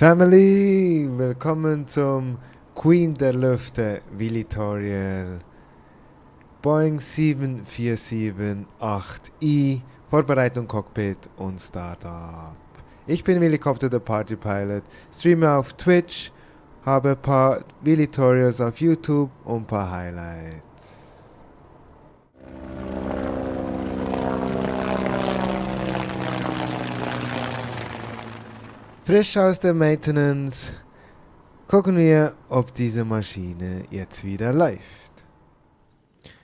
Family, willkommen zum Queen der Lüfte Vilitorial Boeing 747-8i Vorbereitung Cockpit und Startup. Ich bin Helikopter der Party Pilot, streame auf Twitch, habe ein paar Vilitorials auf YouTube und ein paar Highlights. Frisch aus der Maintenance gucken wir, ob diese Maschine jetzt wieder läuft.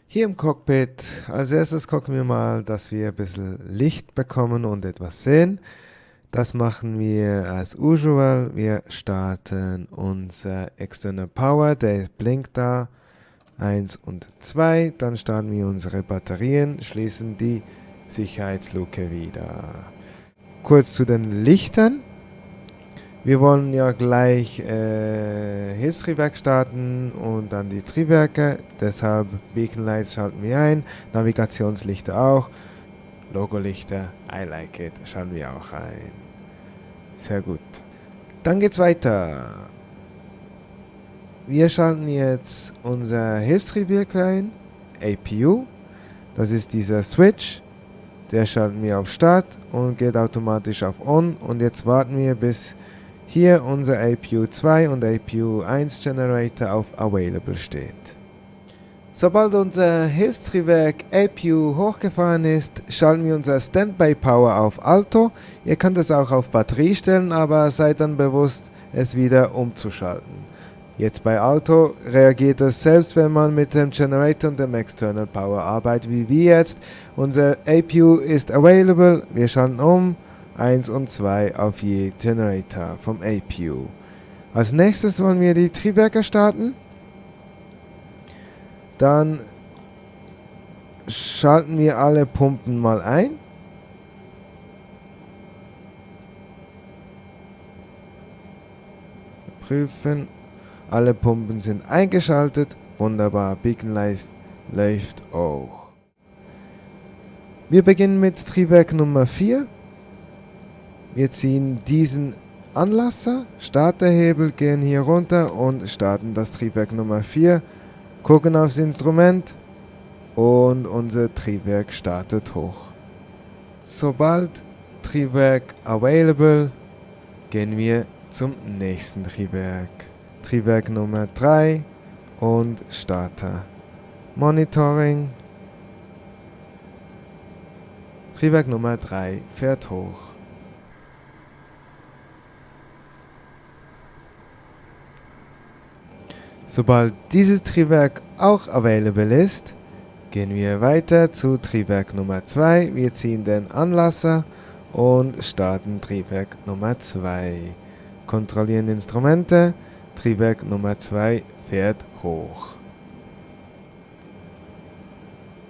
Hier im Cockpit, als erstes gucken wir mal, dass wir ein bisschen Licht bekommen und etwas sehen. Das machen wir als usual. Wir starten unser externe Power, der blinkt da. 1 und 2. Dann starten wir unsere Batterien, schließen die Sicherheitsluke wieder. Kurz zu den Lichtern. Wir wollen ja gleich äh, Hilfstriebwerk starten und dann die Triebwerke. Deshalb Beacon Lights schalten wir ein, Navigationslichter auch, Logolichter, I like it, schalten wir auch ein. Sehr gut. Dann geht's weiter. Wir schalten jetzt unser Hilfstriebwerk ein, APU. Das ist dieser Switch. Der schalten wir auf Start und geht automatisch auf On. Und jetzt warten wir bis hier unser APU 2 und APU 1 Generator auf Available steht. Sobald unser Hilfstriebwerk APU hochgefahren ist, schalten wir unser Standby Power auf Alto. Ihr könnt es auch auf Batterie stellen, aber seid dann bewusst, es wieder umzuschalten. Jetzt bei Alto reagiert es selbst, wenn man mit dem Generator und dem External Power arbeitet, wie wir jetzt. Unser APU ist available, wir schalten um 1 und 2 auf je Generator vom APU. Als nächstes wollen wir die Triebwerke starten. Dann schalten wir alle Pumpen mal ein. Prüfen. Alle Pumpen sind eingeschaltet. Wunderbar. Beacon Light läuft auch. Wir beginnen mit Triebwerk Nummer 4. Wir ziehen diesen Anlasser, Starterhebel, gehen hier runter und starten das Triebwerk Nummer 4, gucken aufs Instrument und unser Triebwerk startet hoch. Sobald Triebwerk available, gehen wir zum nächsten Triebwerk. Triebwerk Nummer 3 und Starter. Monitoring. Triebwerk Nummer 3 fährt hoch. Sobald dieses Triebwerk auch available ist, gehen wir weiter zu Triebwerk Nummer 2. Wir ziehen den Anlasser und starten Triebwerk Nummer 2. Kontrollieren Instrumente. Triebwerk Nummer 2 fährt hoch.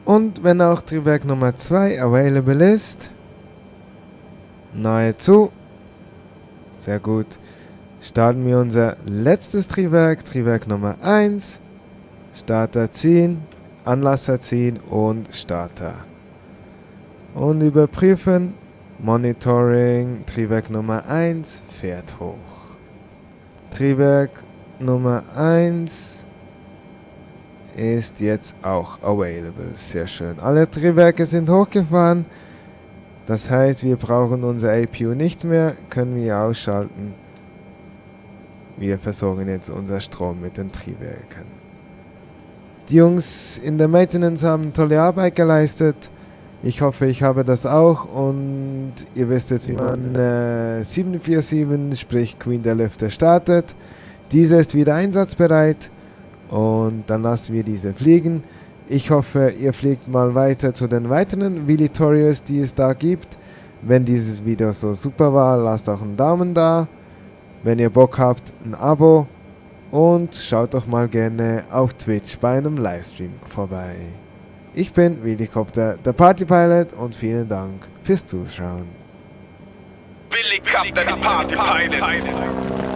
Und wenn auch Triebwerk Nummer 2 available ist, nahezu, sehr gut, starten wir unser letztes Triebwerk, Triebwerk Nummer 1, Starter ziehen, Anlasser ziehen und Starter. Und überprüfen, Monitoring, Triebwerk Nummer 1 fährt hoch. Triebwerk Nummer 1 ist jetzt auch available. Sehr schön. Alle Triebwerke sind hochgefahren. Das heißt, wir brauchen unser APU nicht mehr, können wir ausschalten. Wir versorgen jetzt unser Strom mit den Triebwerken. Die Jungs in der Maintenance haben tolle Arbeit geleistet. Ich hoffe, ich habe das auch und ihr wisst jetzt, wie man äh, 747, sprich Queen der Lüfte, startet. Diese ist wieder einsatzbereit und dann lassen wir diese fliegen. Ich hoffe, ihr fliegt mal weiter zu den weiteren Vilitorials, die es da gibt. Wenn dieses Video so super war, lasst auch einen Daumen da. Wenn ihr Bock habt, ein Abo und schaut doch mal gerne auf Twitch bei einem Livestream vorbei. Ich bin Helikopter, der Partypilot und vielen Dank fürs Zuschauen. Helikopter, der Partypilot.